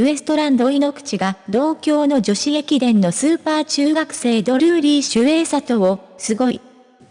ウエストランド井ノ口が同郷の女子駅伝のスーパー中学生ドルーリー・シュエイサトを、すごい。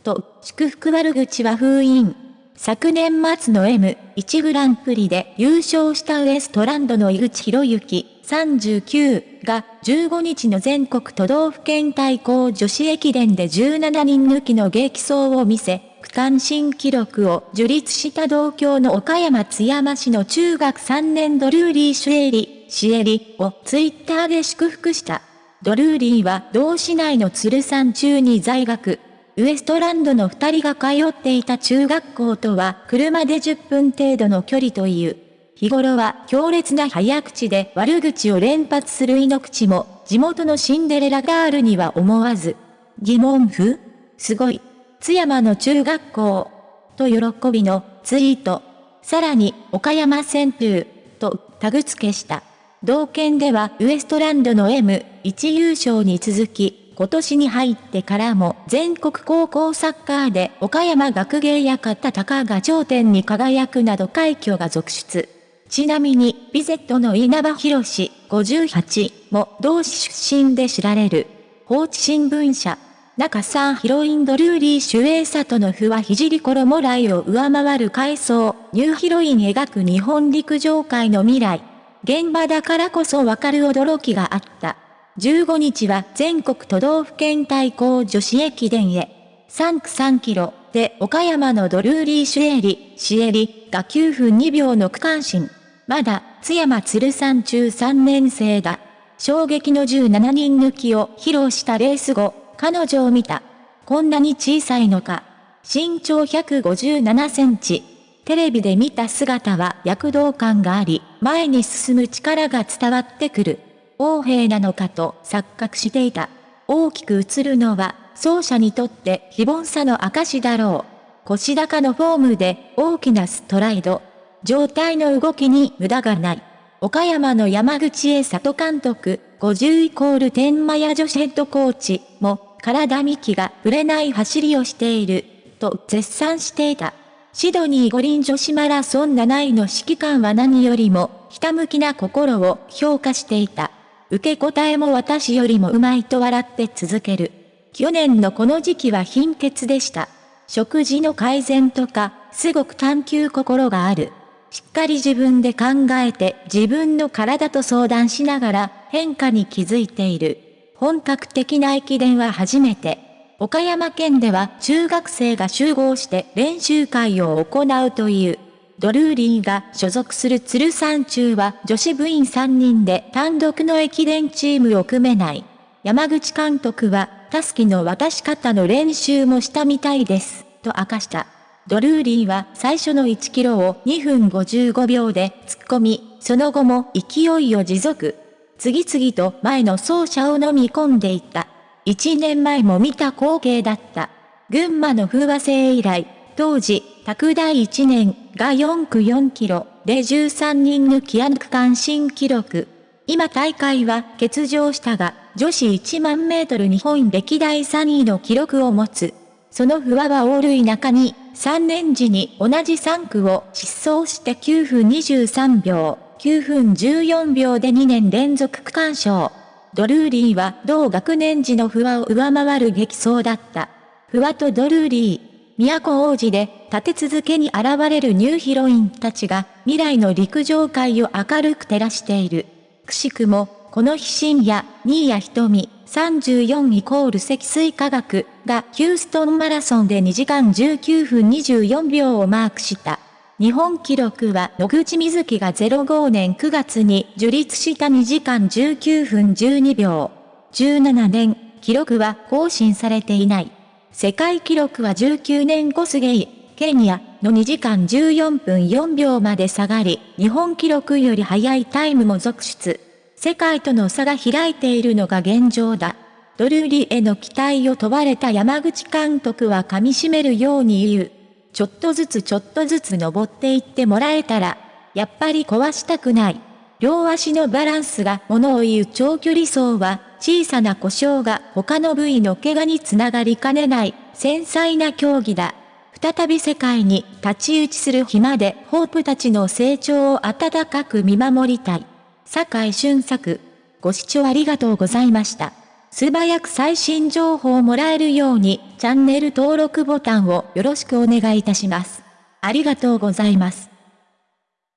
と、祝福悪口は封印。昨年末の M1 グランプリで優勝したウエストランドの井口博之39が15日の全国都道府県対抗女子駅伝で17人抜きの激走を見せ、区間新記録を樹立した同郷の岡山津山市の中学3年ドルーリー・シュエリ、シエリをツイッターで祝福した。ドルーリーは同市内の鶴山中に在学。ウエストランドの二人が通っていた中学校とは車で10分程度の距離という。日頃は強烈な早口で悪口を連発する井の口も、地元のシンデレラガールには思わず、疑問符？すごい。津山の中学校。と喜びのツイート。さらに、岡山旋風。とタグ付けした。同県ではウエストランドの M1 優勝に続き、今年に入ってからも全国高校サッカーで岡山学芸館高が頂点に輝くなど快挙が続出。ちなみに、ビゼットの稲葉博士58も同市出身で知られる。放置新聞社。中さんヒロインドルーリー・シュエイサとのふはひじり衣来を上回る階層、ニューヒロイン描く日本陸上界の未来。現場だからこそわかる驚きがあった。15日は全国都道府県対抗女子駅伝へ。3区3キロで岡山のドルーリー・シュエリ、シエリが9分2秒の区間新。まだ津山鶴山中3年生だ。衝撃の17人抜きを披露したレース後、彼女を見た。こんなに小さいのか。身長157センチ。テレビで見た姿は躍動感があり、前に進む力が伝わってくる。王兵なのかと錯覚していた。大きく映るのは、奏者にとって非凡さの証だろう。腰高のフォームで大きなストライド。状態の動きに無駄がない。岡山の山口栄里監督、50イコール天満屋女子ヘッドコーチも、体幹がぶれない走りをしている、と絶賛していた。シドニー五輪女子マラソン7位の指揮官は何よりも、ひたむきな心を評価していた。受け答えも私よりもうまいと笑って続ける。去年のこの時期は貧血でした。食事の改善とか、すごく探求心がある。しっかり自分で考えて自分の体と相談しながら変化に気づいている。本格的な駅伝は初めて。岡山県では中学生が集合して練習会を行うという。ドルーリーが所属する鶴山中は女子部員3人で単独の駅伝チームを組めない。山口監督は、タスキの渡し方の練習もしたみたいです、と明かした。ドルーリーは最初の1キロを2分55秒で突っ込み、その後も勢いを持続。次々と前の走者を飲み込んでいった。1年前も見た光景だった。群馬の風和製以来、当時、拓大1年が4区4キロで13人抜きアン区間新記録。今大会は欠場したが、女子1万メートル日本歴代3位の記録を持つ。その不破はオールイ中に、3年時に同じ3区を失踪して9分23秒、9分14秒で2年連続区間賞。ドルーリーは同学年時の不破を上回る激走だった。不破とドルーリー。都王子で立て続けに現れるニューヒロインたちが未来の陸上界を明るく照らしている。くしくも、この日深夜、新谷瞳、34イコール積水化学がヒューストンマラソンで2時間19分24秒をマークした。日本記録は野口みずきが05年9月に樹立した2時間19分12秒。17年、記録は更新されていない。世界記録は19年コスゲイ、ケニアの2時間14分4秒まで下がり、日本記録より早いタイムも続出。世界との差が開いているのが現状だ。ドルーリへの期待を問われた山口監督は噛み締めるように言う。ちょっとずつちょっとずつ登っていってもらえたら、やっぱり壊したくない。両足のバランスが物を言う長距離走は、小さな故障が他の部位の怪我につながりかねない繊細な競技だ。再び世界に太刀打ちする日までホープたちの成長を温かく見守りたい。坂井俊作。ご視聴ありがとうございました。素早く最新情報をもらえるように、チャンネル登録ボタンをよろしくお願いいたします。ありがとうございます。